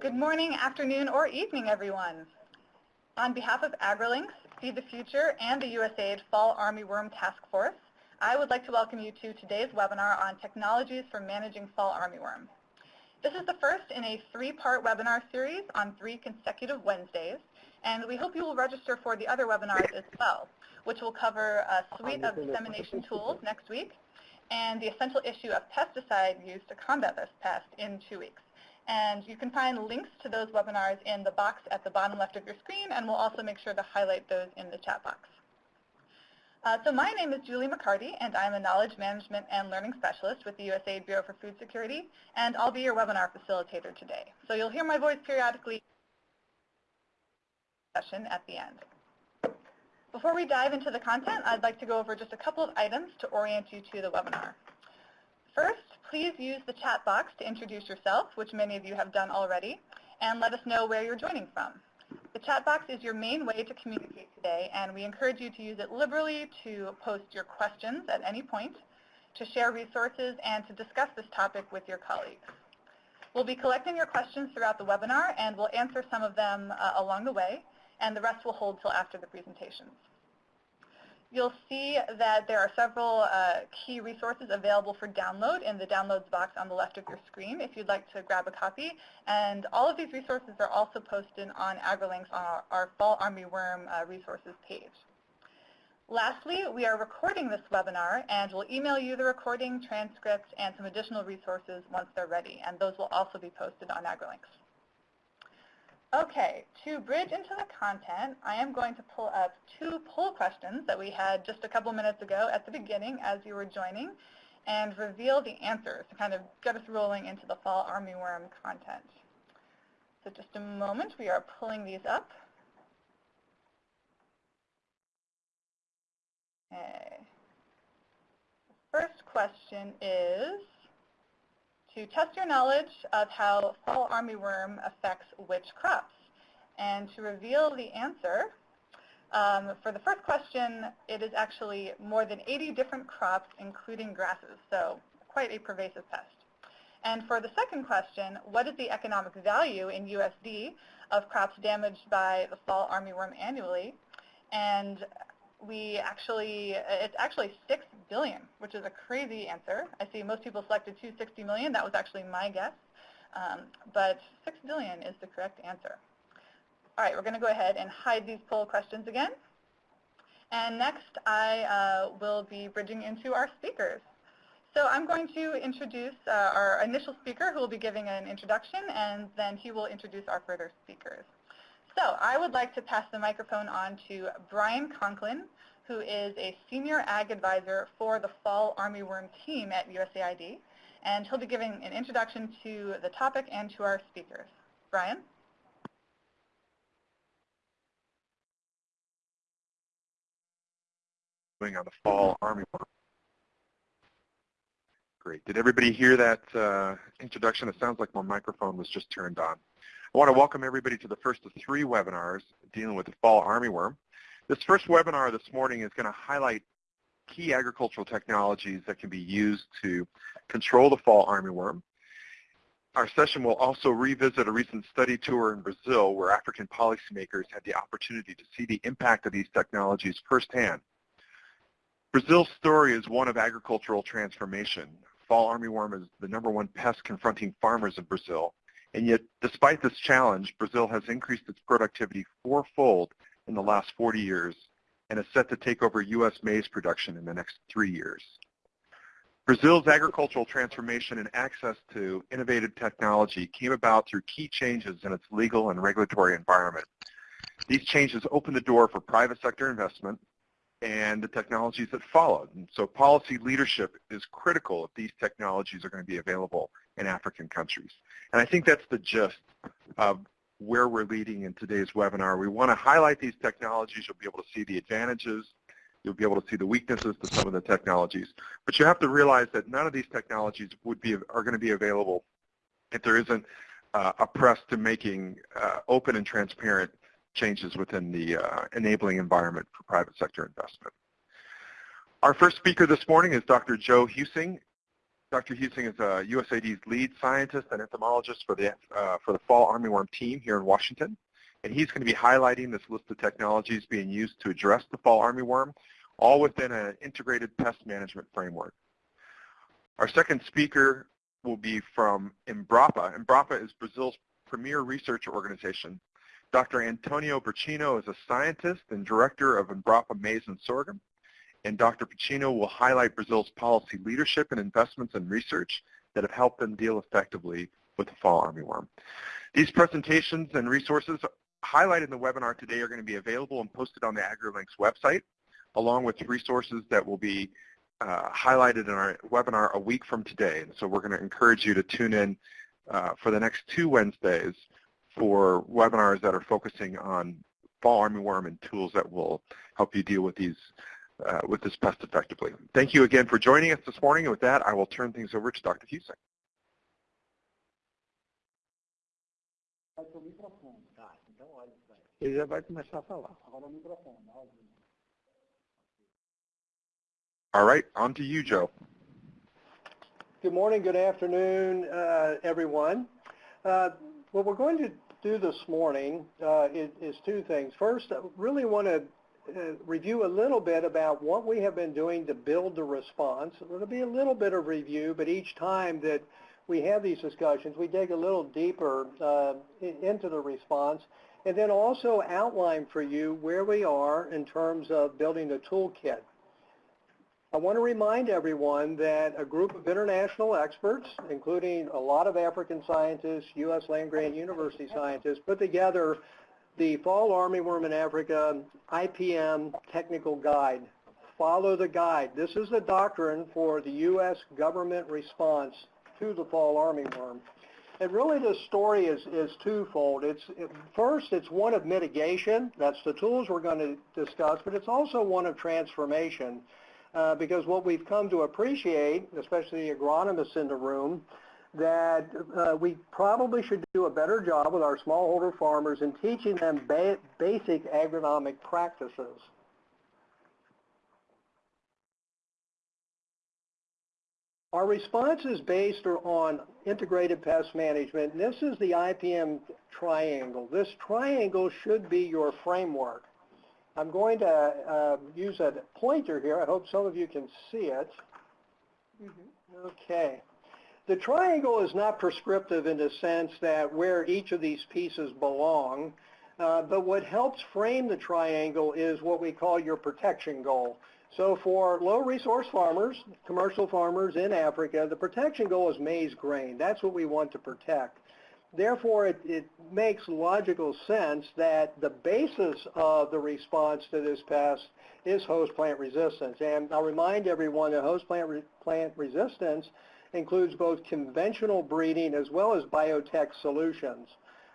Good morning, afternoon, or evening, everyone. On behalf of AgriLinks, Feed the Future, and the USAID Fall Armyworm Task Force, I would like to welcome you to today's webinar on technologies for managing fall armyworm. This is the first in a three-part webinar series on three consecutive Wednesdays, and we hope you will register for the other webinars as well, which will cover a suite of dissemination tools next week and the essential issue of pesticide use to combat this pest in two weeks. And you can find links to those webinars in the box at the bottom left of your screen, and we'll also make sure to highlight those in the chat box. Uh, so my name is Julie MacCartee, and I'm a Knowledge Management and Learning Specialist with the USAID Bureau for Food Security, and I'll be your webinar facilitator today. So you'll hear my voice periodically session at the end. Before we dive into the content, I'd like to go over just a couple of items to orient you to the webinar. First, please use the chat box to introduce yourself, which many of you have done already, and let us know where you're joining from. The chat box is your main way to communicate today, and we encourage you to use it liberally to post your questions at any point, to share resources, and to discuss this topic with your colleagues. We'll be collecting your questions throughout the webinar, and we'll answer some of them uh, along the way, and the rest will hold till after the presentations. You'll see that there are several uh, key resources available for download in the downloads box on the left of your screen if you'd like to grab a copy. And all of these resources are also posted on AgriLinks on our, our Fall Armyworm uh, resources page. Lastly, we are recording this webinar and we'll email you the recording, transcript, and some additional resources once they're ready. And those will also be posted on AgriLinks. Okay, to bridge into the content, I am going to pull up two poll questions that we had just a couple minutes ago at the beginning as you were joining and reveal the answers to kind of get us rolling into the fall armyworm content. So just a moment, we are pulling these up. Okay. The first question is, to test your knowledge of how fall armyworm affects which crops. And to reveal the answer, um, for the first question, it is actually more than 80 different crops, including grasses, so quite a pervasive pest. And for the second question, what is the economic value in USD of crops damaged by the fall armyworm annually? And we actually, it's actually 6 billion, which is a crazy answer. I see most people selected 260 million. That was actually my guess. Um, but 6 billion is the correct answer. All right, we're going to go ahead and hide these poll questions again. And next, I uh, will be bridging into our speakers. So I'm going to introduce uh, our initial speaker who will be giving an introduction, and then he will introduce our further speakers. So I would like to pass the microphone on to Brian Conklin, who is a senior ag advisor for the fall armyworm team at USAID. And he'll be giving an introduction to the topic and to our speakers. Brian? on the fall armyworm. Great. Did everybody hear that uh, introduction? It sounds like my microphone was just turned on. I want to welcome everybody to the first of three webinars dealing with the fall armyworm. This first webinar this morning is going to highlight key agricultural technologies that can be used to control the fall armyworm. Our session will also revisit a recent study tour in Brazil where African policymakers had the opportunity to see the impact of these technologies firsthand. Brazil's story is one of agricultural transformation. Fall armyworm is the number one pest confronting farmers in Brazil, and yet, despite this challenge, Brazil has increased its productivity fourfold in the last 40 years and is set to take over U.S. maize production in the next three years. Brazil's agricultural transformation and access to innovative technology came about through key changes in its legal and regulatory environment. These changes opened the door for private sector investment and the technologies that followed. And so policy leadership is critical if these technologies are going to be available in African countries. And I think that's the gist of where we're leading in today's webinar. We want to highlight these technologies. You'll be able to see the advantages. You'll be able to see the weaknesses to some of the technologies. But you have to realize that none of these technologies would be are going to be available if there isn't uh, a press to making uh, open and transparent changes within the uh, enabling environment for private sector investment. Our first speaker this morning is Dr. Joe Huesing. Dr. Huesing is uh, USAID's lead scientist and entomologist for the, uh, for the fall armyworm team here in Washington. And he's going to be highlighting this list of technologies being used to address the fall armyworm, all within an integrated pest management framework. Our second speaker will be from Embrapa. Embrapa is Brazil's premier research organization. Dr. Antonio Purcino is a scientist and director of Embrapa Maize and Sorghum and Dr. Purcino will highlight Brazil's policy leadership and investments in research that have helped them deal effectively with the fall armyworm. These presentations and resources highlighted in the webinar today are going to be available and posted on the AgriLinks website, along with resources that will be uh, highlighted in our webinar a week from today. And so we're going to encourage you to tune in uh, for the next two Wednesdays for webinars that are focusing on fall armyworm and tools that will help you deal with these uh, with this pest effectively. Thank you again for joining us this morning. And with that, I will turn things over to Dr. Falar. All right, on to you, Joe. Good morning, good afternoon, uh, everyone. Uh, what we're going to do this morning uh, is, is, two things. First, I really want to uh, review a little bit about what we have been doing to build the response. It'll be a little bit of review, but each time that we have these discussions, we dig a little deeper uh, into the response and then also outline for you where we are in terms of building the toolkit. I want to remind everyone that a group of international experts, including a lot of African scientists, U.S. land-grant university scientists, put together the Fall Armyworm in Africa IPM Technical Guide. Follow the guide. This is the doctrine for the U.S. government response to the fall armyworm. And really the story is, is twofold. It's it, First, it's one of mitigation. That's the tools we're going to discuss, but it's also one of transformation. Uh, because what we've come to appreciate, especially the agronomists in the room, that uh, we probably should do a better job with our smallholder farmers in teaching them ba basic agronomic practices. Our response is based on integrated pest management. This is the IPM triangle. This triangle should be your framework. I'm going to uh, use a pointer here. I hope some of you can see it. Mm -hmm. Okay. The triangle is not prescriptive in the sense that where each of these pieces belong, uh, but what helps frame the triangle is what we call your protection goal. So for low resource farmers, commercial farmers in Africa, the protection goal is maize grain. That's what we want to protect. Therefore, it, it makes logical sense that the basis of the response to this pest is host plant resistance. And I'll remind everyone that host plant, re plant resistance includes both conventional breeding as well as biotech solutions.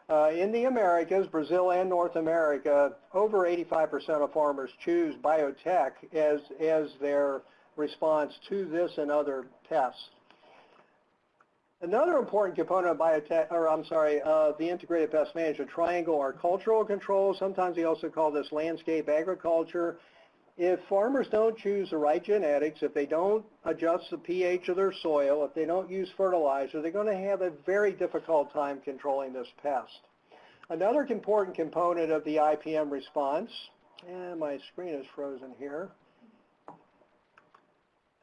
Uh, in the Americas, Brazil and North America, over 85% of farmers choose biotech as, as their response to this and other pests. Another important component of biotech, or I'm sorry, uh, the integrated pest management triangle are cultural controls. Sometimes we also call this landscape agriculture if farmers don't choose the right genetics, if they don't adjust the pH of their soil, if they don't use fertilizer, they're going to have a very difficult time controlling this pest. Another important component of the IPM response, and my screen is frozen here,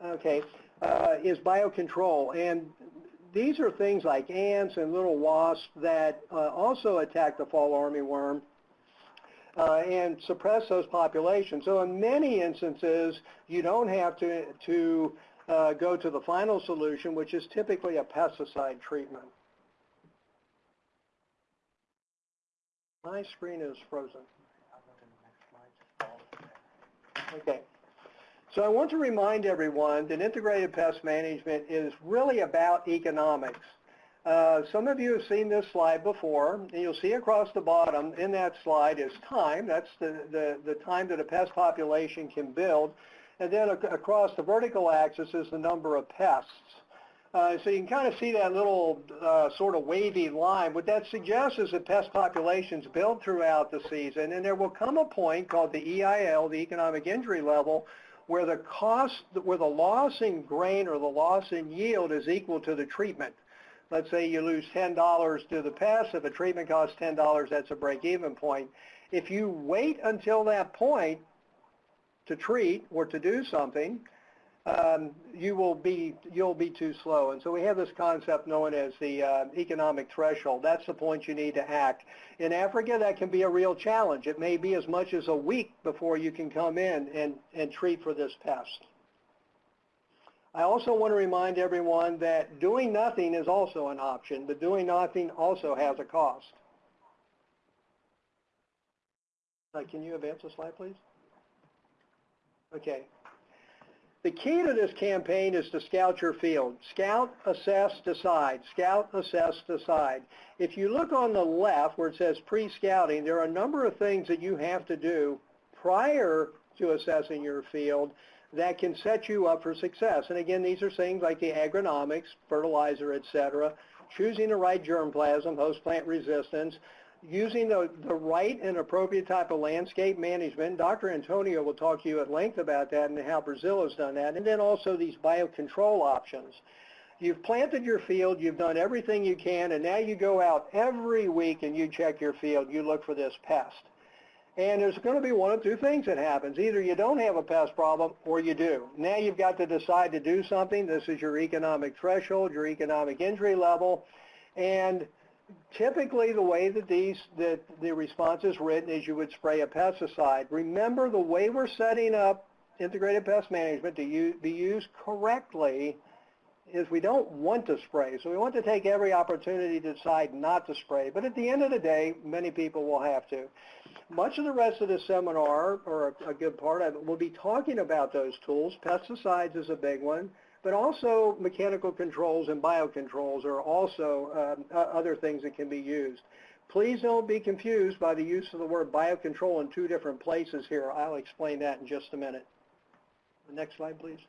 okay, uh, is biocontrol. And these are things like ants and little wasps that uh, also attack the fall armyworm uh, and suppress those populations. So in many instances, you don't have to, to uh, go to the final solution, which is typically a pesticide treatment. My screen is frozen. Okay. So I want to remind everyone that integrated pest management is really about economics. Uh, some of you have seen this slide before, and you'll see across the bottom in that slide is time. That's the, the, the time that a pest population can build. And then ac across the vertical axis is the number of pests. Uh, so you can kind of see that little uh, sort of wavy line. What that suggests is that pest populations build throughout the season, and there will come a point called the EIL, the economic injury level, where the cost, where the loss in grain or the loss in yield is equal to the treatment. Let's say you lose $10 to the pest. If a treatment costs $10, that's a break-even point. If you wait until that point to treat or to do something, um, you will be you'll be too slow. And so we have this concept known as the uh, economic threshold. That's the point you need to act. In Africa, that can be a real challenge. It may be as much as a week before you can come in and, and treat for this pest. I also want to remind everyone that doing nothing is also an option, but doing nothing also has a cost. Uh, can you advance the slide, please? Okay. The key to this campaign is to scout your field. Scout, assess, decide. Scout, assess, decide. If you look on the left where it says pre-scouting, there are a number of things that you have to do prior to assessing your field that can set you up for success. And again, these are things like the agronomics, fertilizer, etc., choosing the right germplasm, host plant resistance, using the, the right and appropriate type of landscape management. Dr. Antonio will talk to you at length about that and how Brazil has done that. And then also these biocontrol options. You've planted your field, you've done everything you can, and now you go out every week and you check your field, you look for this pest. And there's going to be one of two things that happens. Either you don't have a pest problem or you do. Now you've got to decide to do something. This is your economic threshold, your economic injury level. And typically the way that these that the response is written is you would spray a pesticide. Remember the way we're setting up integrated pest management to be used correctly is we don't want to spray. So we want to take every opportunity to decide not to spray. But at the end of the day, many people will have to. Much of the rest of the seminar, or a good part of it, will be talking about those tools. Pesticides is a big one. But also mechanical controls and biocontrols are also um, other things that can be used. Please don't be confused by the use of the word biocontrol in two different places here. I'll explain that in just a minute. The next slide, please.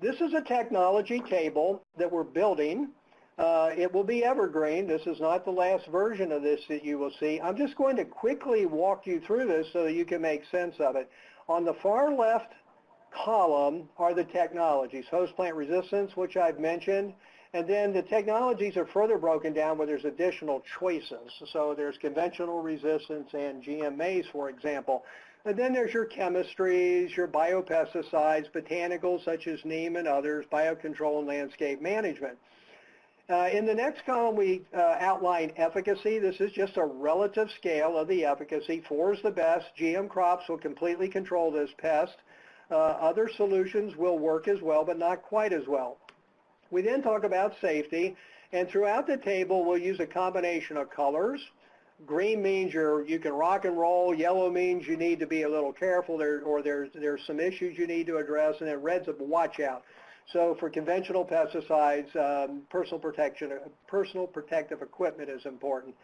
This is a technology table that we're building. Uh, it will be evergreen. This is not the last version of this that you will see. I'm just going to quickly walk you through this so that you can make sense of it. On the far left column are the technologies, host plant resistance, which I've mentioned, and then the technologies are further broken down where there's additional choices. So there's conventional resistance and GMOs, for example. And then there's your chemistries, your biopesticides, botanicals such as neem and others, biocontrol and landscape management. Uh, in the next column, we uh, outline efficacy. This is just a relative scale of the efficacy. Four is the best. GM crops will completely control this pest. Uh, other solutions will work as well, but not quite as well. We then talk about safety, and throughout the table we'll use a combination of colors. Green means you're, you can rock and roll. Yellow means you need to be a little careful there, or there's, there's some issues you need to address, and then red's a watch out. So for conventional pesticides, um, personal protection, personal protective equipment is important.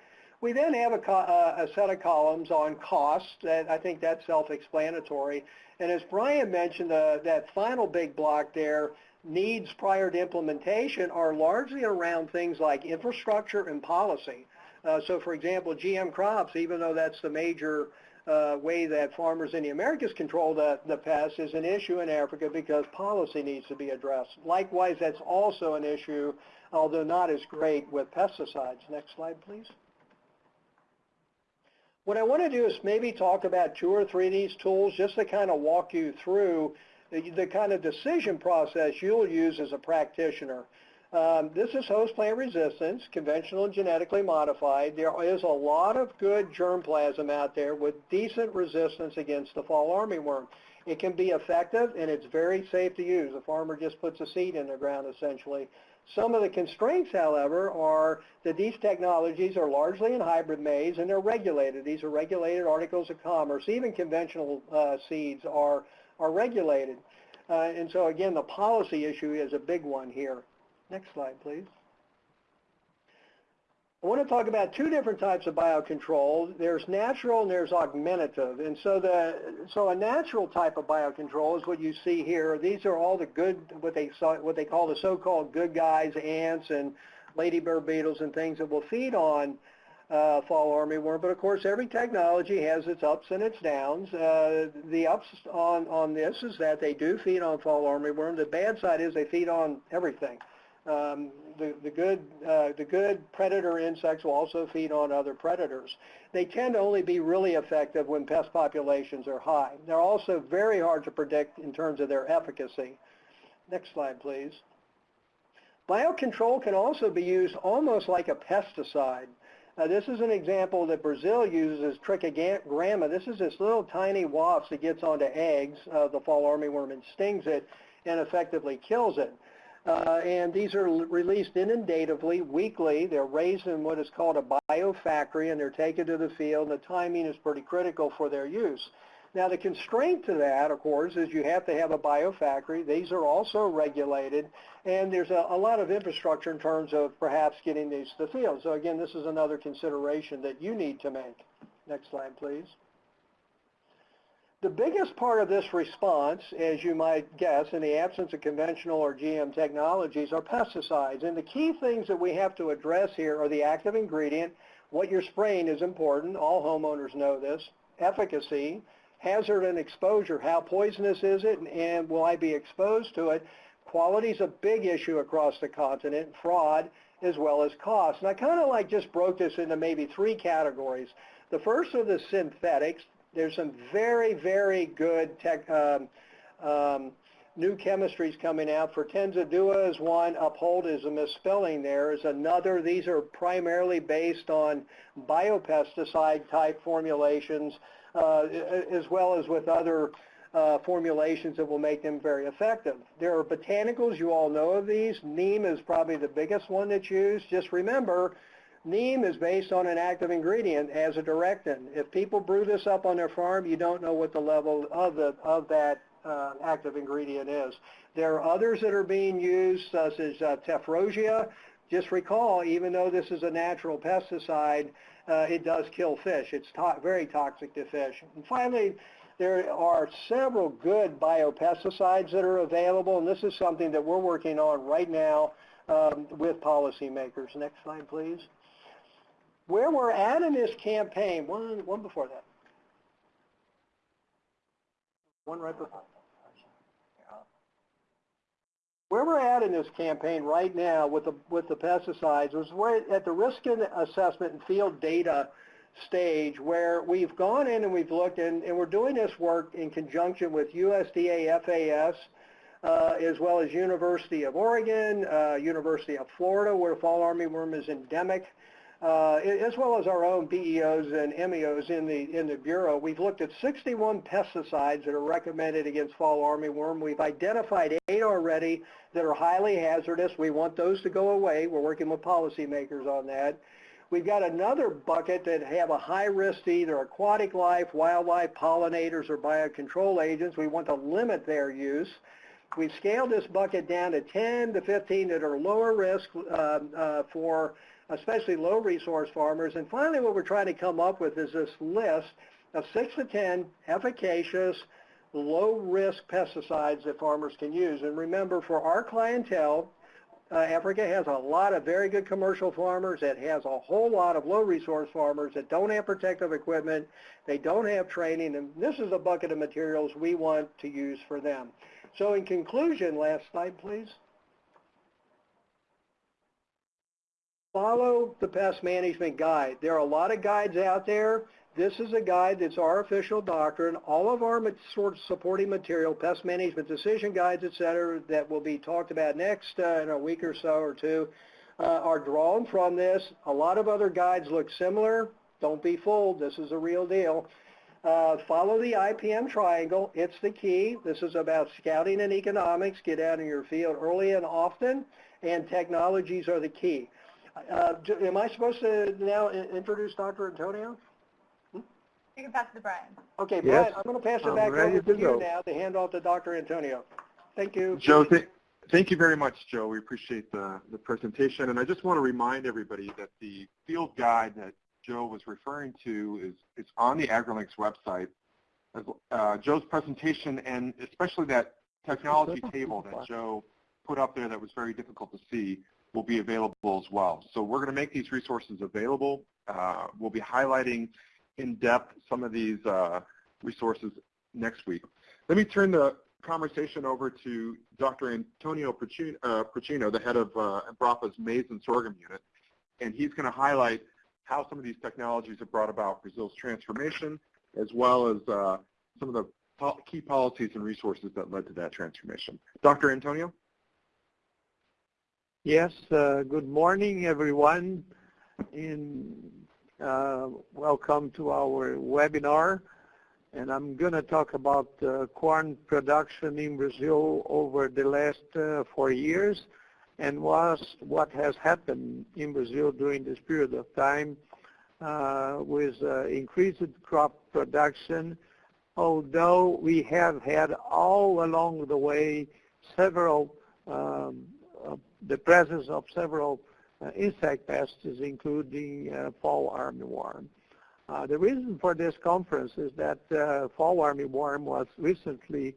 We then have a, uh, a, set of columns on cost, and I think that's self-explanatory. And as Brian mentioned, uh, that final big block there, needs prior to implementation are largely around things like infrastructure and policy. Uh, so for example, GM crops, even though that's the major uh, way that farmers in the Americas control the, the pest is an issue in Africa because policy needs to be addressed. Likewise, that's also an issue, although not as great with pesticides. Next slide, please. What I want to do is maybe talk about two or three of these tools just to kind of walk you through the, the kind of decision process you'll use as a practitioner. Um, this is host plant resistance, conventional and genetically modified. There is a lot of good germplasm out there with decent resistance against the fall armyworm. It can be effective and it's very safe to use. The farmer just puts a seed in the ground essentially. Some of the constraints, however, are that these technologies are largely in hybrid maize and they're regulated. These are regulated articles of commerce. Even conventional uh, seeds are, are regulated. Uh, and so again, the policy issue is a big one here. Next slide, please. I want to talk about two different types of biocontrol. There's natural and there's augmentative. And so the so a natural type of biocontrol is what you see here. These are all the good what they what they call the so-called good guys, ants and ladybird beetles and things that will feed on uh, fall armyworm, but of course every technology has its ups and its downs. Uh, the ups on, on this is that they do feed on fall armyworm. The bad side is they feed on everything. Um, the, the, good, uh, the good predator insects will also feed on other predators. They tend to only be really effective when pest populations are high. They're also very hard to predict in terms of their efficacy. Next slide, please. Biocontrol can also be used almost like a pesticide. Uh, this is an example that Brazil uses as trichogramma. This is this little tiny wasp that gets onto eggs, uh, the fall armyworm, and stings it and effectively kills it. Uh, and these are released inundatively weekly. They're raised in what is called a biofactory and they're taken to the field. The timing is pretty critical for their use. Now the constraint to that, of course, is you have to have a biofactory. These are also regulated, and there's a, a, lot of infrastructure in terms of perhaps getting these to the field. So again, this is another consideration that you need to make. Next slide, please. The biggest part of this response, as you might guess, in the absence of conventional or GM technologies, are pesticides. And the key things that we have to address here are the active ingredient. What you're spraying is important. All homeowners know this. Efficacy, hazard and exposure. How poisonous is it, and, will I be exposed to it? Quality is a big issue across the continent. Fraud, as well as cost. And I kind of like just broke this into maybe three categories. The first are the synthetics. There's some very, very good tech, um, um, new chemistries coming out. Fortenza Duo is one, Uphold is a misspelling there, is another. These are primarily based on biopesticide type formulations, uh, as well as with other uh, formulations that will make them very effective. There are botanicals, you all know of these. Neem is probably the biggest one that's used. Just remember, Neem is based on an active ingredient azadirachtin. If people brew this up on their farm, you don't know what the level of, the, of that uh, active ingredient is. There are others that are being used, such as uh, tephrosia. Just recall, even though this is a natural pesticide, uh, it does kill fish. It's to very toxic to fish. And finally, there are several good biopesticides that are available, and this is something that we're working on right now um, with policymakers. Next slide, please where we're at in this campaign, one, one before that. One right before. Where we're at in this campaign right now with the, with the pesticides is we're at the risk assessment and field data stage where we've gone in and we've looked and, and we're doing this work in conjunction with USDA FAS, uh, as well as University of Oregon, uh, University of Florida, where fall armyworm is endemic as well as our own BEOs and MEOs in the, in the Bureau. We've looked at 61 pesticides that are recommended against fall armyworm. We've identified eight already that are highly hazardous. We want those to go away. We're working with policymakers on that. We've got another bucket that have a high risk to either aquatic life, wildlife, pollinators, or biocontrol agents. We want to limit their use. We've scaled this bucket down to 10 to 15 that are lower risk uh, uh, for especially low resource farmers. And finally, what we're trying to come up with is this list of six to 10 efficacious, low-risk pesticides that farmers can use. And remember, for our clientele, uh, Africa has a lot of very good commercial farmers. It has a whole lot of low-resource farmers that don't have protective equipment. They don't have training. And this is a bucket of materials we want to use for them. So in conclusion, last slide, please. Follow the pest management guide. There are a lot of guides out there. This is a guide that's our official doctrine. All of our sort of supporting material, pest management decision guides, et cetera, that will be talked about next uh, in a week or so or two, uh, are drawn from this. A lot of other guides look similar. Don't be fooled. This is a real deal. Uh, follow the IPM triangle. It's the key. This is about scouting and economics. Get out in your field early and often, and technologies are the key. Uh, am I supposed to now introduce Dr. Antonio? You can pass it to Brian. Okay, Brian, Yes. I'm going to pass it I'm back over to to you now to hand off to Dr. Antonio. Thank you. Joe, th- thank you very much, Joe. We appreciate the, the presentation. And I just want to remind everybody that the field guide that Joe was referring to is, is on the AgriLinks website. As- Uh, Joe's presentation and especially that technology table that Joe put up there that was very difficult to see will be available as well. So we're going to make these resources available. Uh, we'll be highlighting in depth some of these uh, resources next week. Let me turn the conversation over to Dr. Antonio Purcino, the head of uh, Embrapa's maize and sorghum unit, and he's going to highlight how some of these technologies have brought about Brazil's transformation, as well as uh, some of the key policies and resources that led to that transformation. Dr. Antonio? Yes, uh, good morning, everyone. In, uh, welcome to our webinar. And I'm going to talk about uh, corn production in Brazil over the last uh, four years and was what has happened in Brazil during this period of time uh, with uh, increased crop production, although we have had all along the way several um, the presence of several uh, insect pests, including uh, fall armyworm. Uh, the reason for this conference is that fall armyworm was recently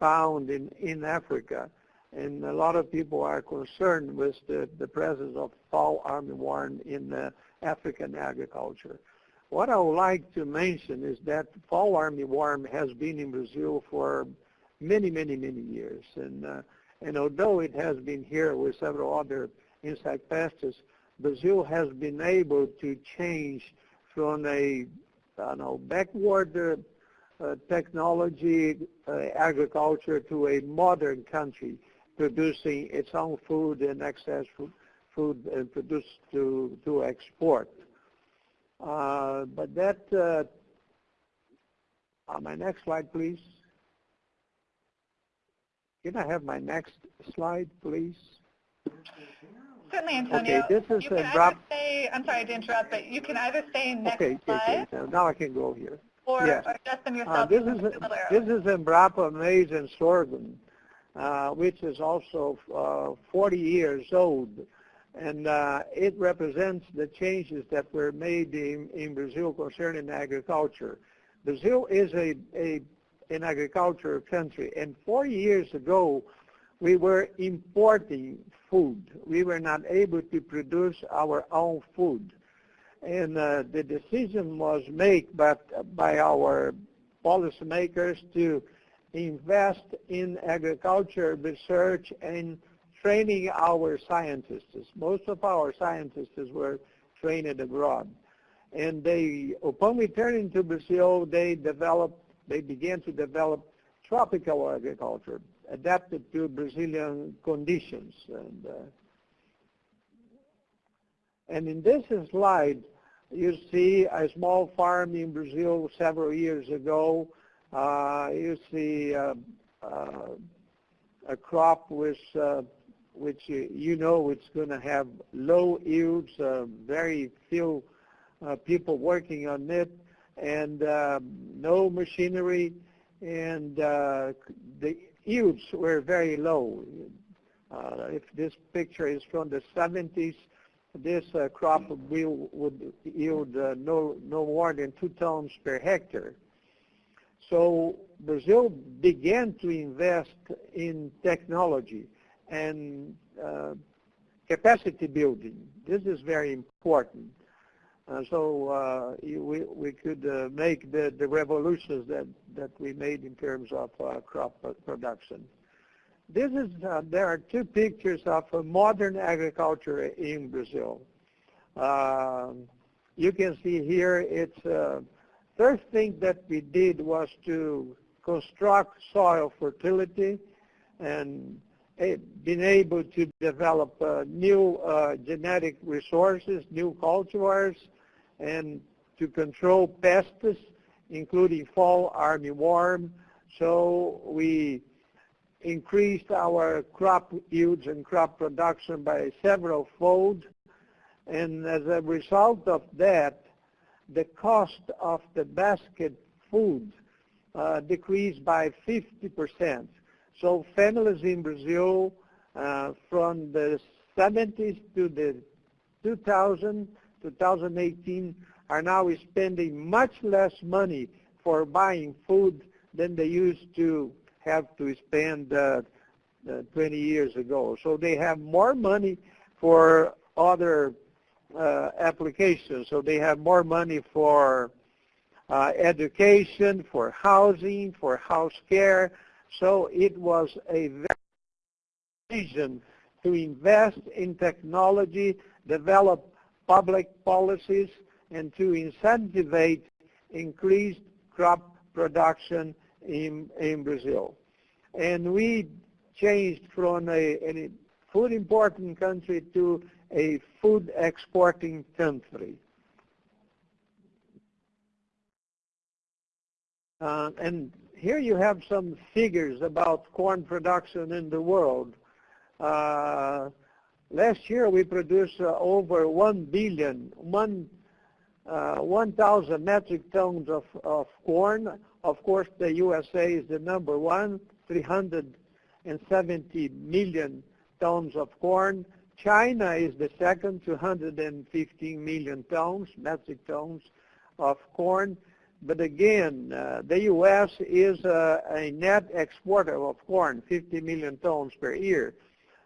found in, in Africa, and a lot of people are concerned with the, the presence of fall armyworm in African agriculture. What I would like to mention is that fall armyworm has been in Brazil for many, many, many years. And uh, and although it has been here with several other insect pests, Brazil has been able to change from a I know, backward uh, uh, technology uh, agriculture to a modern country producing its own food and excess food, food and produce to, to export. Uh, but that, uh, on my next slide, please. Can I have my next slide, please? Certainly, Antonio. Okay, this is you can drop. Say, I'm sorry to interrupt, but you can either say next okay, slide. Okay, now I can go here. Or, yes. or Justin uh, yourself. Uh, this is this is Embrapa maize and sorghum, uh, which is also uh, 40 years old, and uh, it represents the changes that were made in, in Brazil concerning agriculture. Brazil is a, a an agriculture country. And four years ago, we were importing food. We were not able to produce our own food. And uh, the decision was made by, by our policymakers to invest in agriculture research and training our scientists. Most of our scientists were trained abroad. And they, upon returning to Brazil, they developed they began to develop tropical agriculture adapted to Brazilian conditions. And, uh, and in this slide, you see a small farm in Brazil several years ago. Uh, you see uh, uh a crop uh, which you know it's going to have low yields, uh, very few people working on it and um, no machinery, and uh, the yields were very low. Uh, if this picture is from the 70s, this uh, crop will, would yield uh, no, no more than two tons per hectare. So Brazil began to invest in technology and uh, capacity building. This is very important. Uh, so uh, we, we could uh, make the, the revolutions that, that we made in terms of crop production. This is, there are two pictures of modern agriculture in Brazil. Um, you can see here it's first thing that we did was to construct soil fertility and been able to develop uh, new uh, genetic resources, new cultivars, and to control pests, including fall armyworm. So we increased our crop yields and crop production by several fold. And as a result of that, the cost of the basket food uh, decreased by 50%. So families in Brazil uh, from the 70s to the 2000 2018 are now spending much less money for buying food than they used to have to spend uh, uh, 20 years ago. So they have more money for other uh, applications. So they have more money for uh, education, for housing, for house care. So it was a vision to invest in technology, develop public policies, and to incentivize increased crop production in, in Brazil. And we changed from a, a food importing country to a food exporting country. Uh, and here you have some figures about corn production in the world. Uh, last year we produced uh, over 1 billion, 1 uh, 1,000 metric tons of, of corn. Of course, the USA is the number one, 370 million tons of corn. China is the second, 215 million tons, metric tons of corn. But again, uh, the U.S. is a, a, net exporter of corn, 50 million tons per year.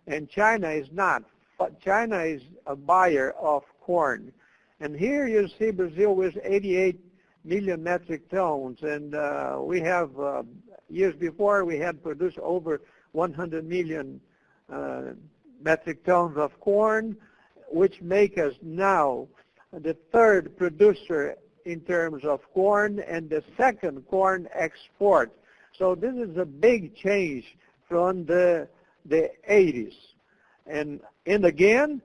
And China is not. But China is a buyer of corn. And here you see Brazil with 88 million metric tons. And uh, we have, uh, years before, we had produced over 100 million uh, metric tons of corn, which make us now the third producer in terms of corn and the second corn export. So this is a big change from the, the 80s. And, and again,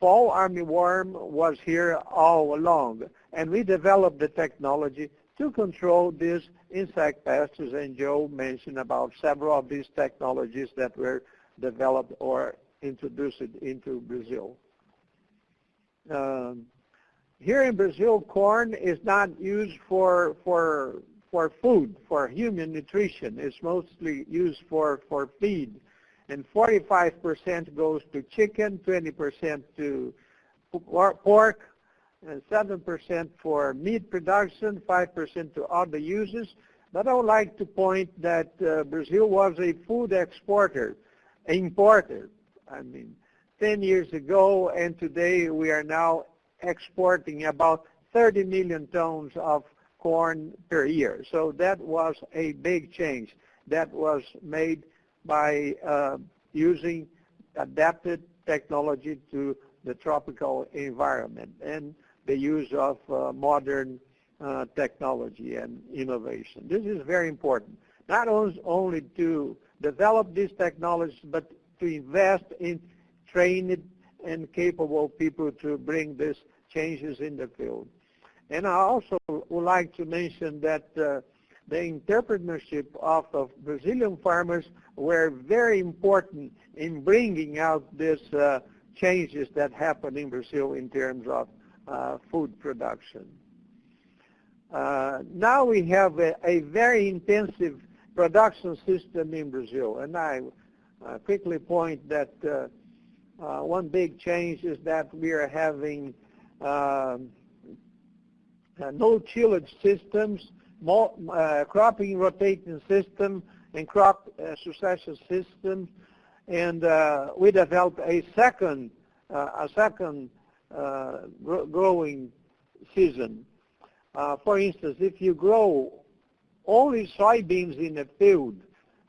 fall armyworm was here all along. And we developed the technology to control these insect pests, and Joe mentioned about several of these technologies that were developed or introduced into Brazil. Um, here in Brazil, corn is not used for, for, for food, for human nutrition. It's mostly used for, for feed and 45% goes to chicken, 20% to pork, and 7% for meat production, 5% to other uses. But I would like to point that uh, Brazil was a food exporter, importer. I mean, 10 years ago, and today we are now exporting about 30 million tons of corn per year. So that was a big change that was made by uh, using adapted technology to the tropical environment and the use of uh, modern uh, technology and innovation. This is very important, not only to develop these technologies, but to invest in trained and capable people to bring these changes in the field. And I also would like to mention that uh, the entrepreneurship of, of Brazilian farmers were very important in bringing out these uh, changes that happen in Brazil in terms of uh, food production. Uh, now we have a, a, very intensive production system in Brazil, and I uh, quickly point that uh, uh, one big change is that we are having um, no tillage systems, uh, cropping rotating system and crop uh, succession system. And uh, we developed a second, uh, a second uh, growing season. Uh, for instance, if you grow only soybeans in a field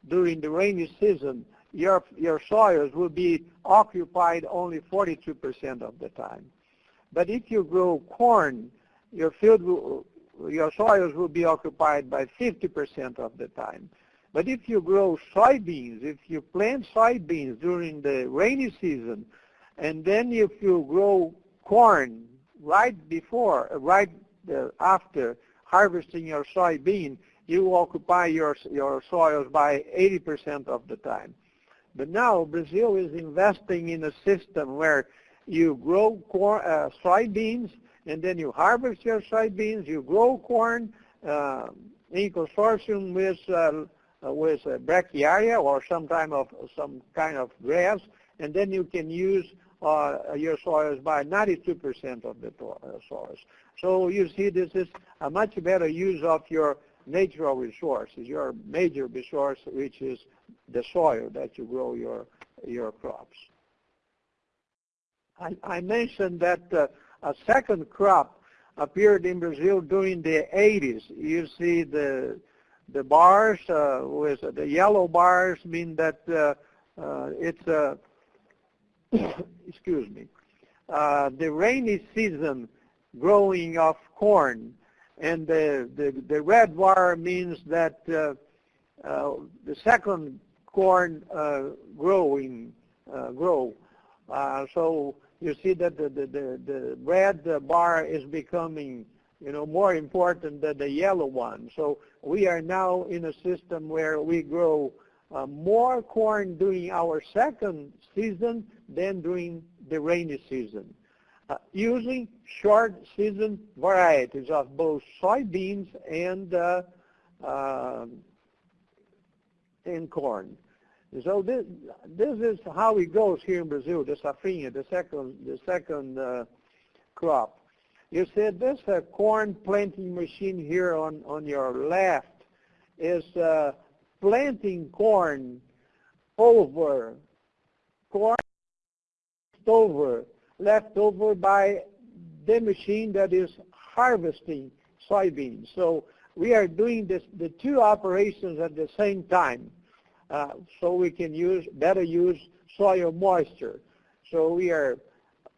during the rainy season, your, your soils will be occupied only 42% of the time. But if you grow corn, your field will, your soils will be occupied by 50% of the time. But if you grow soybeans, if you plant soybeans during the rainy season, and then if you grow corn right before, right uh, after harvesting your soybean, you occupy your, your soils by 80% of the time. But now Brazil is investing in a system where you grow corn, uh, soybeans and then you harvest your soybeans, you grow corn uh, in consortium with uh, with a brachiaria or some kind of some kind of grass, and then you can use uh, your soils by 92% of the uh, soils. So you see, this is a much better use of your natural resources, your major resource, which is the soil that you grow your your crops. I, I mentioned that uh, a second crop appeared in Brazil during the 80s. You see the the bars uh, with the yellow bars mean that uh, uh, it's a excuse me uh, the rainy season growing of corn, and the the, the red bar means that uh, uh, the second corn growing grow. so you see that the, the, the, the red bar is becoming you know, more important than the yellow one. So we are now in a system where we grow uh, more corn during our second season than during the rainy season, uh, using short season varieties of both soybeans and uh, uh, and corn. So this this is how it goes here in Brazil. The safrinha, the second the second uh, crop. You see this uh, corn planting machine here on, on your left is uh, planting corn over, corn over, left over by the machine that is harvesting soybeans. So we are doing this, the two operations at the same time so we can use better use soil moisture. So we are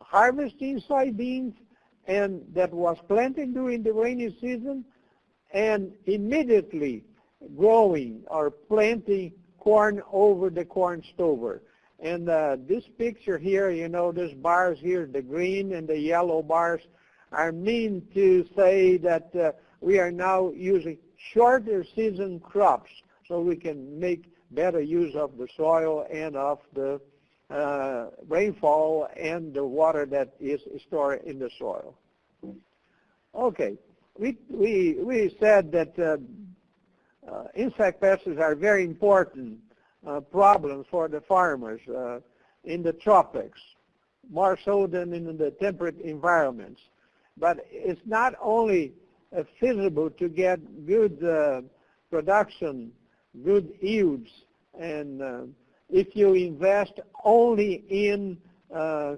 harvesting soybeans and that was planted during the rainy season and immediately growing or planting corn over the corn stover. And uh, this picture here, you know, these bars here, the green and the yellow bars, are mean to say that uh, we are now using shorter season crops so we can make better use of the soil and of the uh, rainfall and the water that is stored in the soil. Okay, we, we, we said that uh, uh, insect pests are very important uh, problems for the farmers uh, in the tropics, more so than in the temperate environments. But it's not only uh, feasible to get good production, good yields and uh, if you invest only in uh,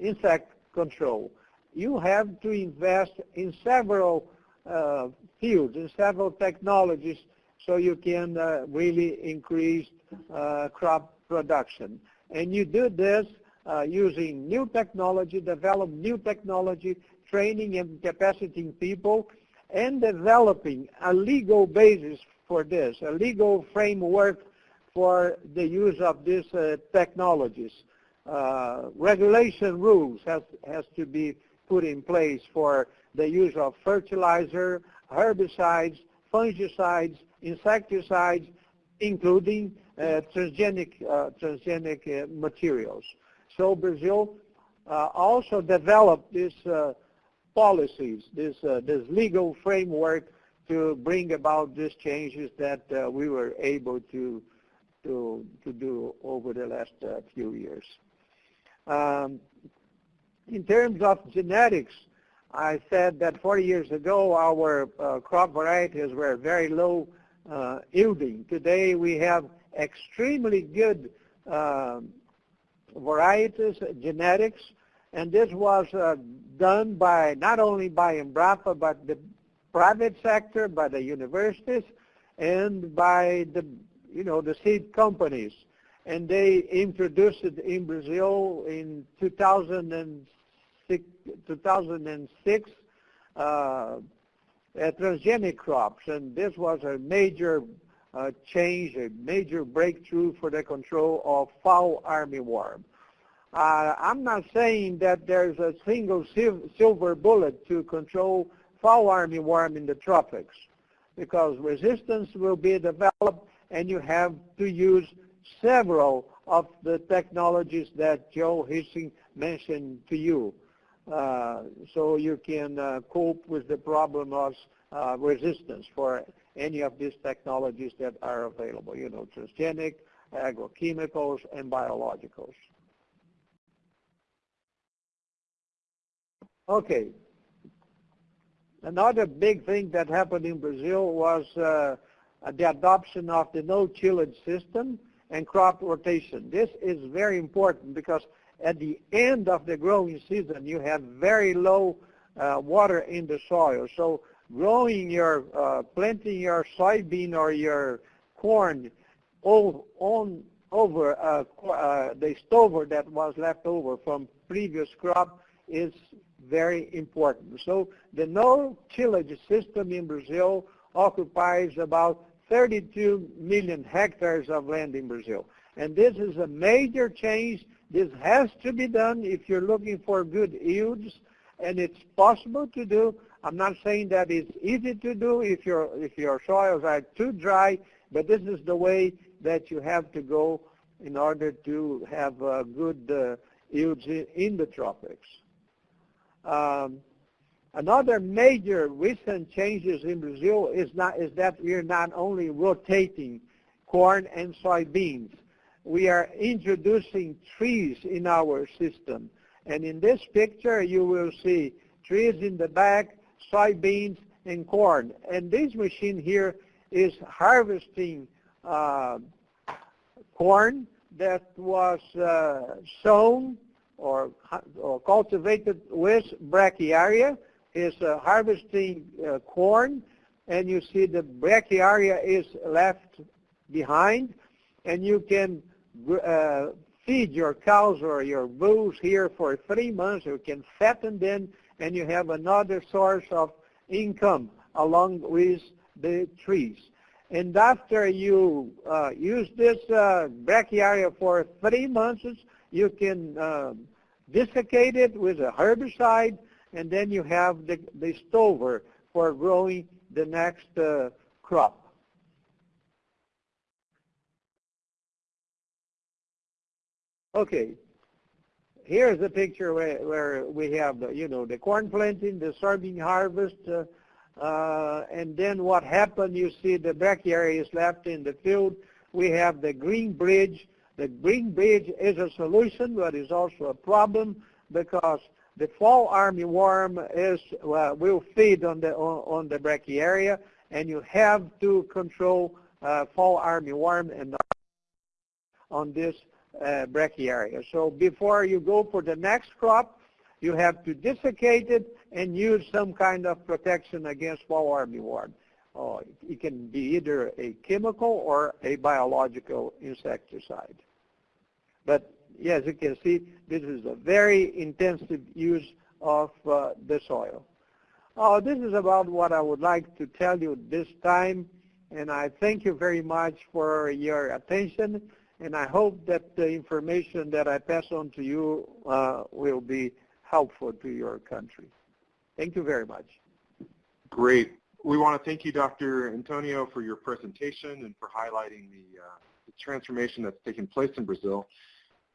insect control. You have to invest in several uh, fields, in several technologies, so you can uh, really increase uh, crop production. And you do this uh, using new technology, develop new technology, training and capacitating people, and developing a legal basis for this, a legal framework for the use of these uh, technologies. Uh, regulation rules has, has to be put in place for the use of fertilizer, herbicides, fungicides, insecticides, including uh, transgenic, uh, transgenic uh, materials. So Brazil uh, also developed these policies, this, this legal framework to bring about these changes that we were able to to, to do over the last uh, few years. Um, in terms of genetics, I said that 40 years ago our uh, crop varieties were very low uh, yielding. Today we have extremely good uh, varieties, genetics, and this was uh, done by not only by Embrapa but the private sector, by the universities, and by the you know, the seed companies. And they introduced it in Brazil in 2006, 2006 uh, transgenic crops. And this was a major uh, change, a major breakthrough for the control of fall armyworm. Uh, I'm not saying that there's a single silver bullet to control fall armyworm in the tropics because resistance will be developed and you have to use several of the technologies that Joe Huesing mentioned to you. Uh, so you can uh, cope with the problem of uh, resistance for any of these technologies that are available, you know, transgenic, agrochemicals, and biologicals. Okay. Another big thing that happened in Brazil was uh, the adoption of the no tillage system and crop rotation. This is very important because at the end of the growing season, you have very low uh, water in the soil. So growing your, uh, planting your soybean or your corn on over uh, uh, the stover that was left over from previous crop is very important. So the no tillage system in Brazil occupies about 32 million hectares of land in Brazil. And this is a major change. This has to be done if you're looking for good yields, and it's possible to do. I'm not saying that it's easy to do if your if your soils are too dry, but this is the way that you have to go in order to have uh, good uh, yields in the tropics. Um, another major recent changes in Brazil is, not, is that we are not only rotating corn and soybeans, we are introducing trees in our system. And in this picture, you will see trees in the back, soybeans, and corn. And this machine here is harvesting uh, corn that was uh, sown or, or, cultivated with brachiaria is uh, harvesting uh, corn and you see the brachiaria is left behind and you can uh, feed your cows or your bulls here for three months. You can fatten them and you have another source of income along with the trees. And after you uh, use this uh, brachiaria for three months, you can uh, desiccate it with a herbicide, and then you have the, the stover for growing the next uh, crop. Okay, here's a picture where, where we have, the, you know, the corn planting, the soybean harvest, uh, uh, and then what happened, you see the brachiaria is left in the field. We have the green bridge. The green bridge is a solution, but it's also a problem because the fall armyworm is uh, will feed on the on, on, the and you have to control uh, fall armyworm and on this uh, brachiaria. So before you go for the next crop, you have to desiccate it and use some kind of protection against fall armyworm. Uh, it can be either a chemical or a biological insecticide. But yes, you can see this is a very intensive use of uh, the soil. Uh, this is about what I would like to tell you this time, and I thank you very much for your attention, and I hope that the information that I pass on to you uh, will be helpful to your country. Thank you very much. Great. We want to thank you, Dr. Antonio, for your presentation and for highlighting the, uh, the transformation that's taken place in Brazil.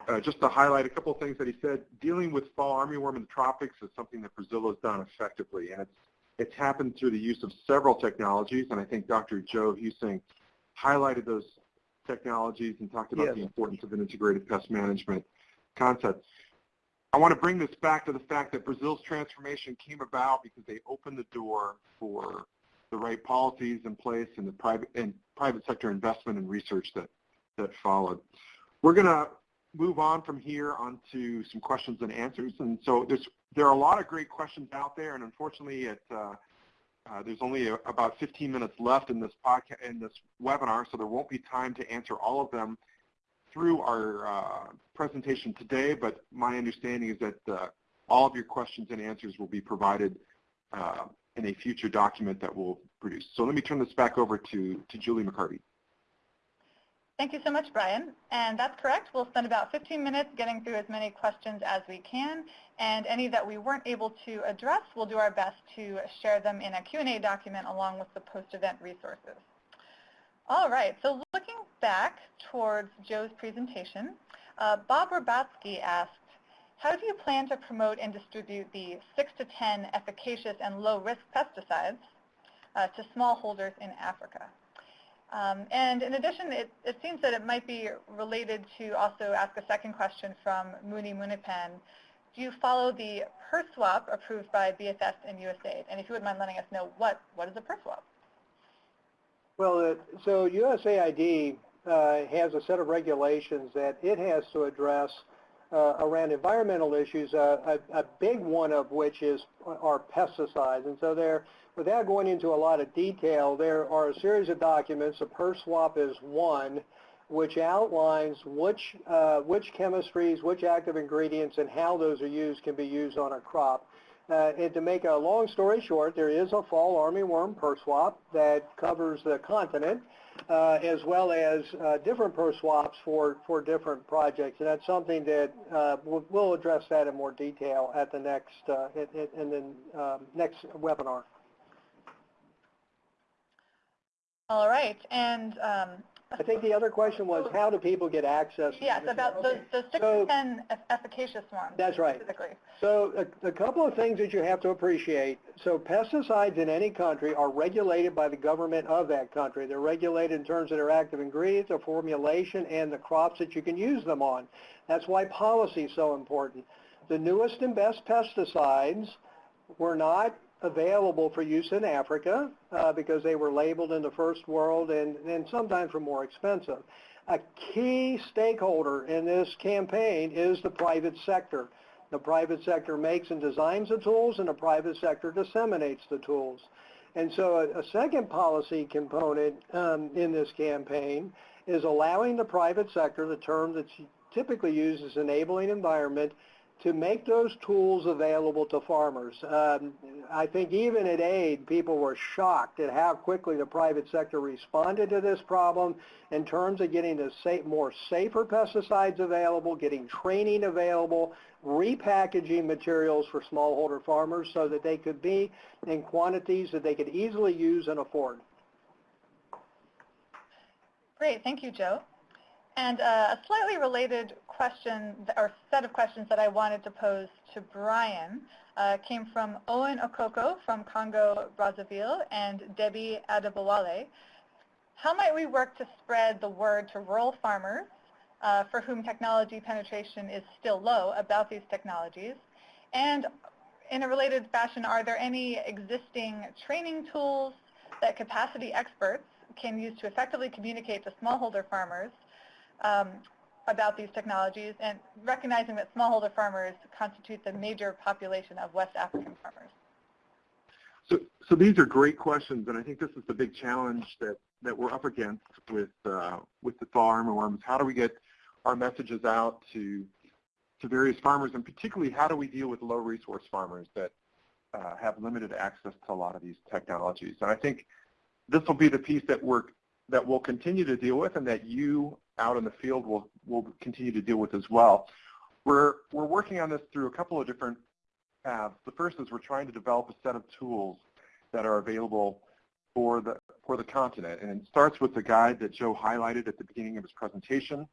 Uh, just to highlight a couple of things that he said, dealing with fall armyworm in the tropics is something that Brazil has done effectively, and it's it's happened through the use of several technologies, and I think Dr. Joe Huesing highlighted those technologies and talked about yes. the importance of an integrated pest management concept. I want to bring this back to the fact that Brazil's transformation came about because they opened the door for the right policies in place and the private and private sector investment and research that that followed. We're going to move on from here onto some questions and answers. And so there's there are a lot of great questions out there, and unfortunately, it, uh, uh, there's only a, about 15 minutes left in this podcast in this webinar, so there won't be time to answer all of them through our uh, presentation today, but my understanding is that uh, all of your questions and answers will be provided uh, in a future document that we'll produce. So let me turn this back over to, to Julie MacCartee. Thank you so much, Brian. And that's correct. We'll spend about 15 minutes getting through as many questions as we can. And any that we weren't able to address, we'll do our best to share them in a Q&A document along with the post-event resources. All right, so looking back towards Joe's presentation, uh, Bob Rabatsky asked, how do you plan to promote and distribute the 6 to 10 efficacious and low-risk pesticides uh, to smallholders in Africa? Um, and in addition, it, it, seems that it might be related to also ask a second question from Muni Muniappan. do you follow the per swap approved by BFS and USAID? And if you wouldn't mind letting us know what, what is a PERSUAP? Well, uh, so USAID uh, has a set of regulations that it has to address uh, around environmental issues, uh, a, a, big one of which is are pesticides. And so there, without going into a lot of detail, there are a series of documents. A PERSUAP is one, which outlines which, uh, which chemistries, which active ingredients, and how those are used can be used on a crop. Uh, and to make a long story short, there is a fall armyworm PERSUAP that covers the continent, uh, as well as uh, different PERSUAPs for, for different projects. And that's something that uh, we'll, we'll, address that in more detail at the next, in, in the um, next webinar. All right, and um, I think the other question was how do people get access? Yes, about the, the 6 so, to 10 efficacious ones. That's right. So a, a, couple of things that you have to appreciate. So pesticides in any country are regulated by the government of that country. They're regulated in terms of their active ingredients, their formulation, and the crops that you can use them on. That's why policy is so important. The newest and best pesticides were not available for use in Africa uh, because they were labeled in the first world and, and sometimes were more expensive. A key stakeholder in this campaign is the private sector. The private sector makes and designs the tools and the private sector disseminates the tools. And so a, a second policy component um, in this campaign is allowing the private sector, the term that's typically used as enabling environment, to make those tools available to farmers. Um, I think even at AID, people were shocked at how quickly the private sector responded to this problem in terms of getting the safe, more safer pesticides available, getting training available, repackaging materials for smallholder farmers so that they could be in quantities that they could easily use and afford. Great, thank you, Joe. And uh, a slightly related question or set of questions that I wanted to pose to Brian uh, came from Owen Okoko from Congo Brazzaville and Debbie Adebowale. How might we work to spread the word to rural farmers uh, for whom technology penetration is still low about these technologies? And in a related fashion, are there any existing training tools that capacity experts can use to effectively communicate to smallholder farmers um, about these technologies and recognizing that smallholder farmers constitute the major population of West African farmers? So, so these are great questions, and I think this is the big challenge that, that we're up against with, uh, with the fall armyworms. How do we get our messages out to, to various farmers, and particularly how do we deal with low-resource farmers that uh, have limited access to a lot of these technologies? And I think this will be the piece that we're that we'll continue to deal with and that you out in the field will, will continue to deal with as well. We're, we're working on this through a couple of different paths. The first is we're trying to develop a set of tools that are available for the, for the continent. And it starts with the guide that Joe highlighted at the beginning of his presentation.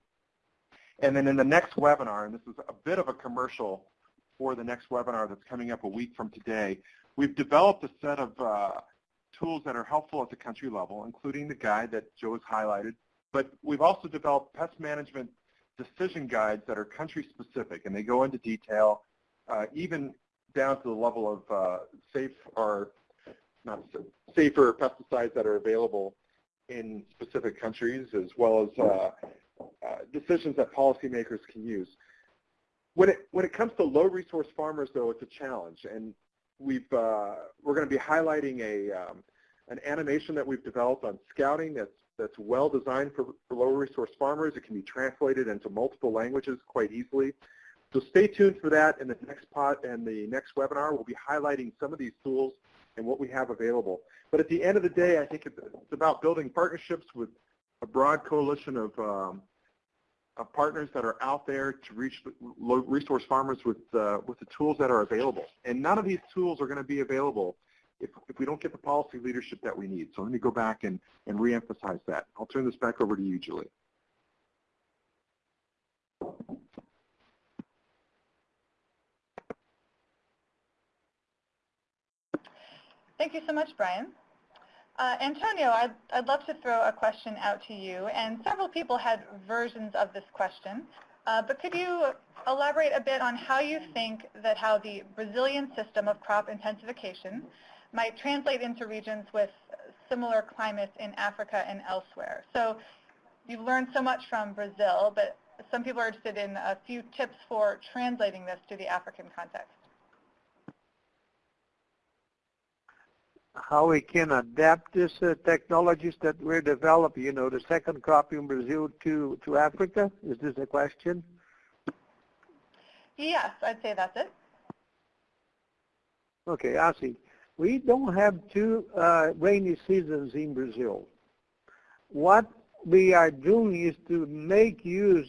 And then in the next webinar, and this is a bit of a commercial for the next webinar that's coming up a week from today, we've developed a set of uh, tools that are helpful at the country level, including the guide that Joe has highlighted. But we've also developed pest management decision guides that are country specific, and they go into detail, uh, even down to the level of uh, safe or not safer pesticides that are available in specific countries, as well as uh, uh, decisions that policymakers can use. When it when it comes to low resource farmers, though, it's a challenge, and we've uh, we're going to be highlighting a um, an animation that we've developed on scouting that's that's well designed for, for low resource farmers. It can be translated into multiple languages quite easily. So stay tuned for that in the next pot and the next webinar. We'll be highlighting some of these tools and what we have available. But at the end of the day, I think it's about building partnerships with a broad coalition of um, of partners that are out there to reach low resource farmers with, uh, with the tools that are available. And none of these tools are going to be available if, if we don't get the policy leadership that we need. So let me go back and, and reemphasize that. I'll turn this back over to you, Julie. Thank you so much, Brian. Uh, Antonio, I'd, I'd love to throw a question out to you, and several people had versions of this question. Uh, but could you elaborate a bit on how you think that how the Brazilian system of crop intensification might translate into regions with similar climates in Africa and elsewhere? So you've learned so much from Brazil, but some people are interested in a few tips for translating this to the African context. How we can adapt these uh, technologies that we're developing, you know, the second crop in Brazil to, to Africa? Is this a question? Yes, I'd say that's it. Okay, I see. We don't have two uh, rainy seasons in Brazil. What we are doing is to make use,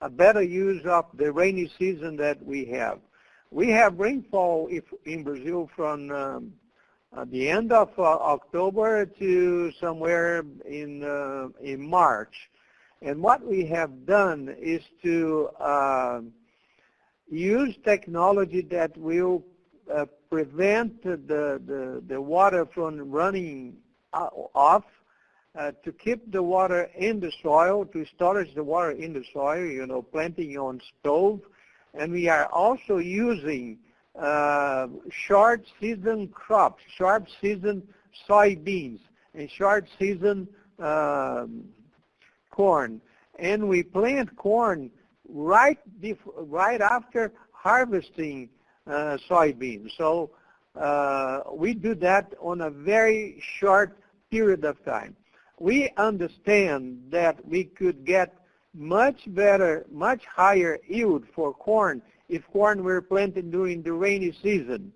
a better use of the rainy season that we have. We have rainfall if, in Brazil from um, uh, the end of uh, October to somewhere in, uh, in March. And what we have done is to um, use technology that will uh, prevent the, the, the water from running off, uh, to keep the water in the soil, to storage the water in the soil, you know, planting on stove. And we are also using uh, short season crops, short season soybeans, and short season um, corn. And we plant corn right right after harvesting uh, soybeans. So uh, we do that on a very short period of time. We understand that we could get much better, much higher yield for corn if corn were planted during the rainy season.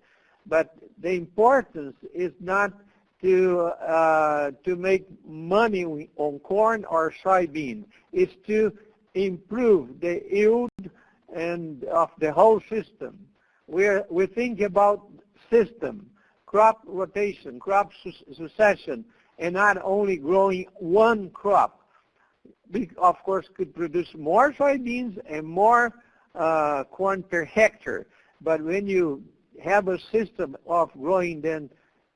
But the importance is not to uh, to make money on corn or soybean. It's to improve the yield and of the whole system. We're we think about system, crop rotation, crop succession, and not only growing one crop. We of course could produce more soybeans and more uh, corn per hectare. But when you have a system of growing them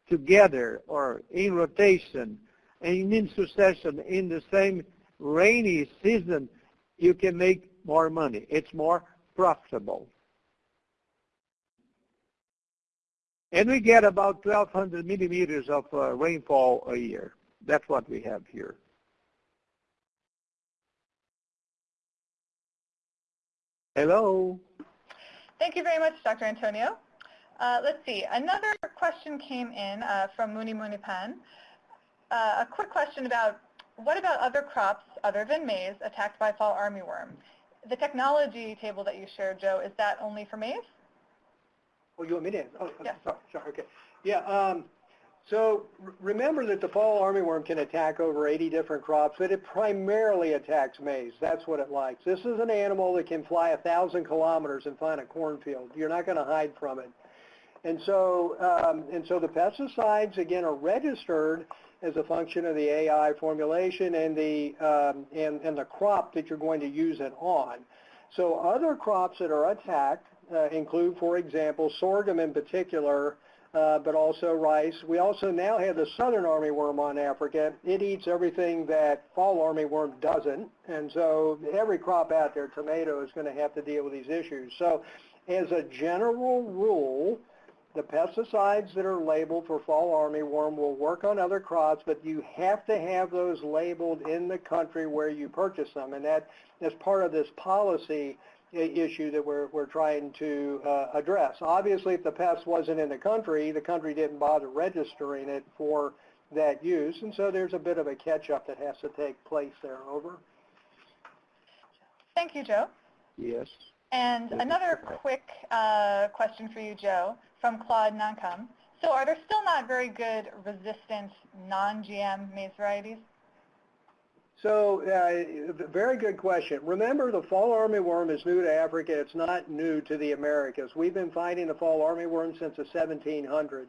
together or in rotation and in succession in the same rainy season, you can make more money. It's more profitable. And we get about 1,200 millimeters of uh, rainfall a year. That's what we have here. Hello. Thank you very much, Dr. Antonio. Uh, let's see. Another question came in uh, from Muni Muniappan. Uh, a quick question about what about other crops other than maize attacked by fall armyworm? The technology table that you shared, Joe, is that only for maize? Oh, you want me to? Oh, Yes. sorry, sorry, okay. Yeah, um, so remember that the fall armyworm can attack over 80 different crops, but it primarily attacks maize. That's what it likes. This is an animal that can fly a thousand kilometers and find a cornfield. You're not going to hide from it. And so, um, and so the pesticides again are registered as a function of the AI formulation and the um, and, and the crop that you're going to use it on. So other crops that are attacked include, for example, sorghum in particular uh, but also rice. We also now have the southern armyworm on Africa. It eats everything that fall armyworm doesn't, and so every crop out there, tomato, is going to have to deal with these issues. So as a general rule, the pesticides that are labeled for fall armyworm will work on other crops, but you have to have those labeled in the country where you purchase them, and that is part of this policy issue that we're, we're trying to uh, address. Obviously, if the pest wasn't in the country, the country didn't bother registering it for that use, and so there's a bit of a catch-up that has to take place there. Over. Thank you, Joe. Yes. And another quick uh, question for you, Joe, from Claude Nancom. So are there still not very good resistant non-GM maize varieties? So, uh, very good question. Remember, the fall armyworm is new to Africa. It's not new to the Americas. We've been fighting the fall armyworm since the 1700s.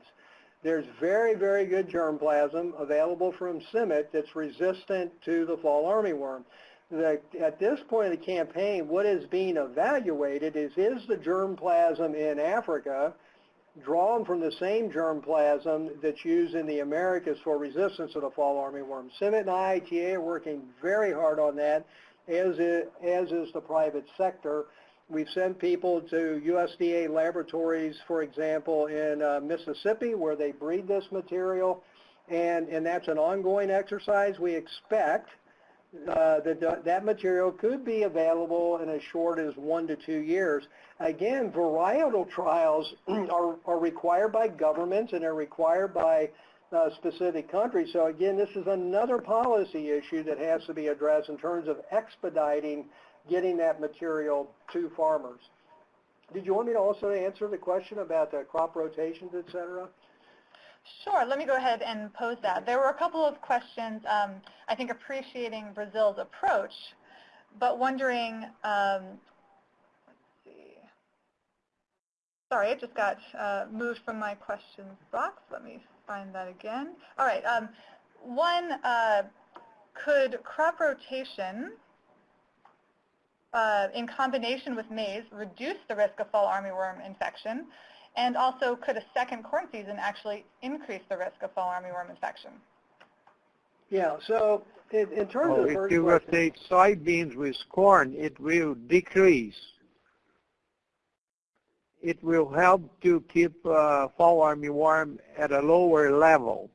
There's very, very good germplasm available from CIMMYT that's resistant to the fall armyworm. The, at this point of the campaign, what is being evaluated is, is the germplasm in Africa drawn from the same germplasm that's used in the Americas for resistance to the fall armyworm. CIMMYT and IITA are working very hard on that. as is, as is the private sector. We've sent people to USDA laboratories, for example, in uh, Mississippi where they breed this material, and, and that's an ongoing exercise. We expect uh, that that material could be available in as short as one to two years. Again, varietal trials are, are required by governments and are required by uh, specific countries. So again, this is another policy issue that has to be addressed in terms of expediting getting that material to farmers. Did you want me to also answer the question about the crop rotations, et cetera? Sure. Let me go ahead and pose that. There were a couple of questions, um, I think appreciating Brazil's approach, but wondering, um, let's see. Sorry, it just got uh, moved from my questions box. Let me find that again. All right. Um, one, uh, could crop rotation uh, in combination with maize reduce the risk of fall armyworm infection? And also, could a second corn season actually increase the risk of fall armyworm infection? Yeah, so in, in terms Oh, of the if first you question, rotate soybeans with corn, it will decrease. It will help to keep uh, fall armyworm at a lower level.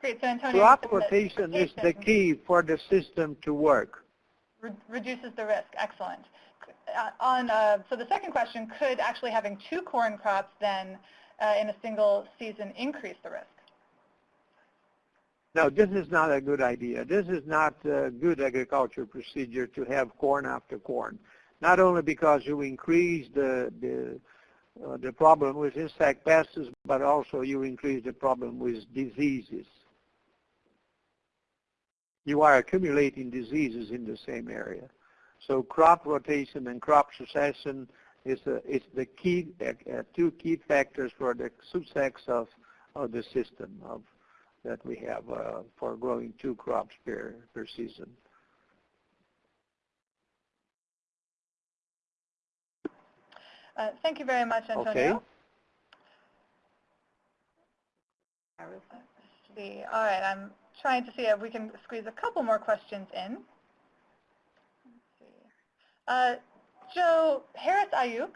Great. So, Antonio, Crop you said that rotation is the key for the system to work. re- reduces the risk. Excellent. Uh, on, uh, so the second question, could actually having two corn crops then uh, in a single season increase the risk? No, this is not a good idea. This is not a good agriculture procedure to have corn after corn. Not only because you increase the the uh, the problem with insect pests, but also you increase the problem with diseases. You are accumulating diseases in the same area. So crop rotation and crop succession is a, is the key uh, uh, two key factors for the success of of the system of that we have uh, for growing two crops per, per season. Uh, thank you very much, Antonio. Okay. All right, I'm trying to see if we can squeeze a couple more questions in. Uh, Joe Harris Ayuk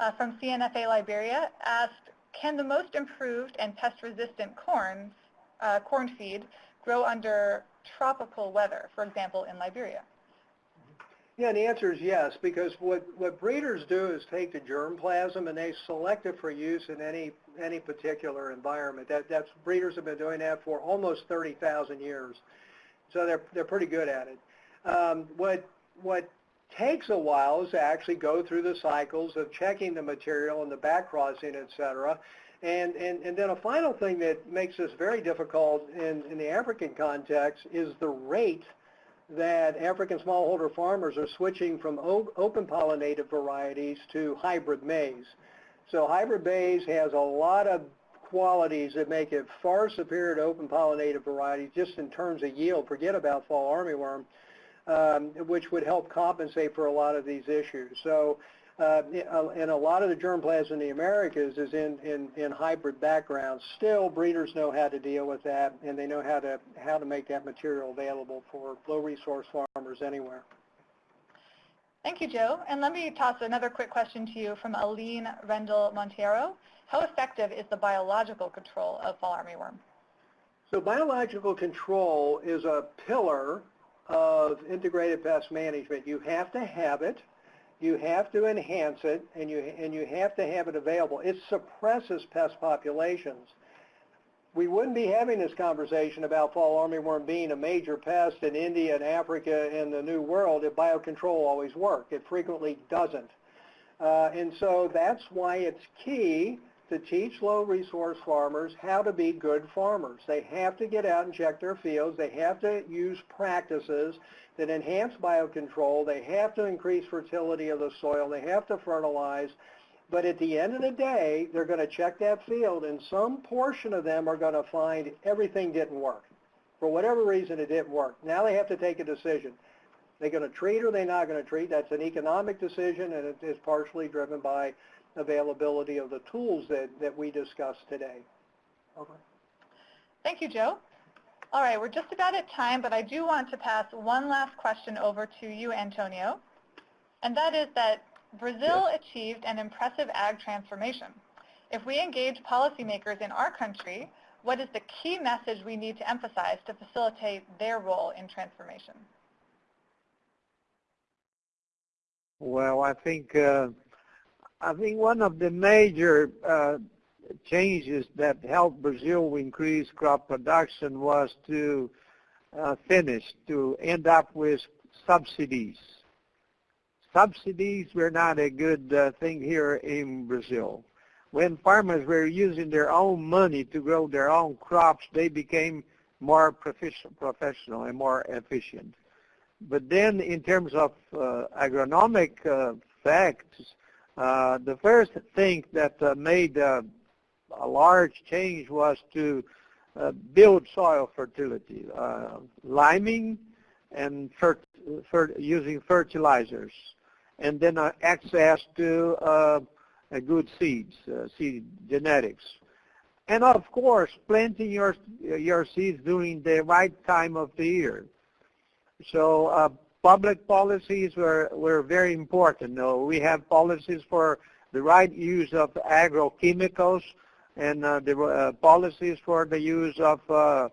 uh, from CNFA Liberia asked, can the most improved and pest-resistant corn, uh, corn feed grow under tropical weather, for example, in Liberia? yeah, and the answer is yes, because what, what breeders do is take the germplasm and they select it for use in any, any particular environment. That, that's, breeders have been doing that for almost 30,000 years. So they're, they're pretty good at it. Um, what, what takes a while is to actually go through the cycles of checking the material and the back crossing, et cetera. And, and, and then a final thing that makes this very difficult in, in the African context is the rate that African smallholder farmers are switching from open pollinated varieties to hybrid maize. So hybrid maize has a lot of qualities that make it far superior to open pollinated varieties just in terms of yield. Forget about fall armyworm, um, which would help compensate for a lot of these issues. So uh, and a lot of the germplasm in the Americas is in, in, in hybrid backgrounds. Still, breeders know how to deal with that, and they know how to how to make that material available for low resource farmers anywhere. Thank you, Joe. And let me toss another quick question to you from Aline Rendell Montero. How effective is the biological control of fall armyworm? So biological control is a pillar of integrated pest management. You have to have it you have to enhance it, and you, and you have to have it available. It suppresses pest populations. We wouldn't be having this conversation about fall armyworm being a major pest in India and Africa and the New World if biocontrol always worked. It frequently doesn't. Uh, and so that's why it's key to teach low resource farmers how to be good farmers. They have to get out and check their fields. They have to use practices that enhance biocontrol. They have to increase fertility of the soil. They have to fertilize. But at the end of the day, they're going to check that field, and some portion of them are going to find everything didn't work. For whatever reason, it didn't work. Now they have to take a decision. They're going to treat or they're not going to treat. That's an economic decision, and it is partially driven by availability of the tools that, that we discussed today. Okay. Thank you, Joe. All right, we're just about at time, but I do want to pass one last question over to you, Antonio. And that is that Brazil achieved an impressive ag transformation. If we engage policymakers in our country, what is the key message we need to emphasize to facilitate their role in transformation? Well, I think uh, I think one of the major uh, changes that helped Brazil increase crop production was to uh, finish, to end up with subsidies. Subsidies were not a good uh, thing here in Brazil. When farmers were using their own money to grow their own crops, they became more professional and more efficient. But then in terms of uh, agronomic uh, facts, the first thing that uh, made uh, a large change was to uh, build soil fertility, liming and fer fer using fertilizers, and then access to good seeds, seed genetics. And of course, planting your, your seeds during the right time of the year. So uh, public policies were, were very important. No, we have policies for the right use of agrochemicals and uh, the uh, policies for the use of uh,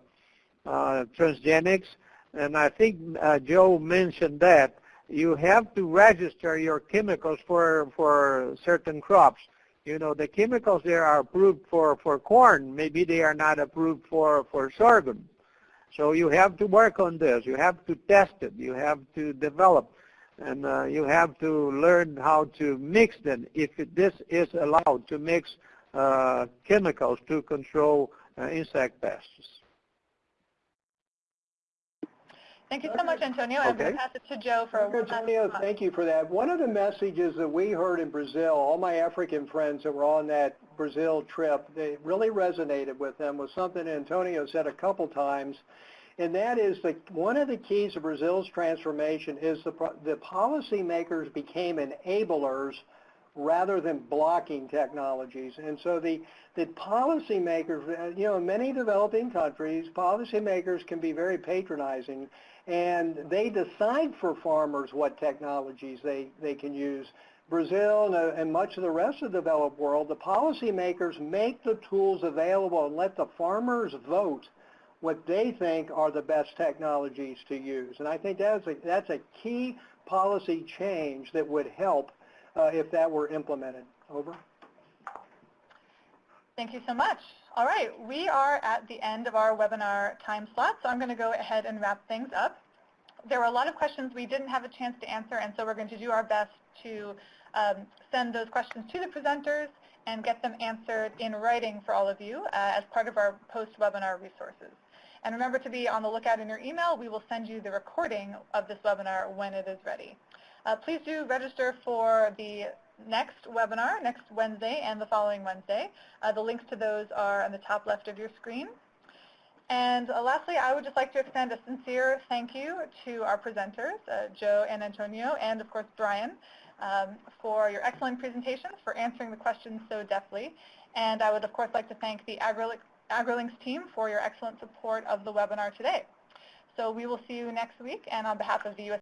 uh, transgenics. And I think uh, Joe mentioned that you have to register your chemicals for for certain crops. You know, the chemicals there are approved for for corn. Maybe they are not approved for for sorghum. So you have to work on this. You have to test it. You have to develop. And uh, you have to learn how to mix them if it, this is allowed to mix uh, chemicals to control uh, insect pests. Thank you so much, Antonio. I'm going to pass it to Joe for a Antonio, thank you for that. One of the messages that we heard in Brazil, all my African friends that were on that Brazil trip, they really resonated with them was something Antonio said a couple times, and that is that one of the keys of Brazil's transformation is the, the policymakers became enablers rather than blocking technologies. And so the, the policymakers, uh, you know, in many developing countries, policymakers can be very patronizing and they decide for farmers what technologies they, they can use. Brazil and, uh, and much of the rest of the developed world, the policymakers make the tools available and let the farmers vote what they think are the best technologies to use. And I think that's a, that's a key policy change that would help uh, if that were implemented. Over. Thank you so much. All right, we are at the end of our webinar time slot, so I'm going to go ahead and wrap things up. There were a lot of questions we didn't have a chance to answer, and so we're going to do our best to um, send those questions to the presenters and get them answered in writing for all of you uh, as part of our post-webinar resources. And remember to be on the lookout in your email. We will send you the recording of this webinar when it is ready. Uh, please do register for the next webinar, next Wednesday and the following Wednesday. Uh, the links to those are on the top left of your screen. And lastly, I would just like to extend a sincere thank you to our presenters, uh, Joe and Antonio, and of course Brian, um, for your excellent presentations, for answering the questions so deftly. And I would of course like to thank the AgriLinks, AgriLinks team for your excellent support of the webinar today. So we will see you next week, and on behalf of the U.S.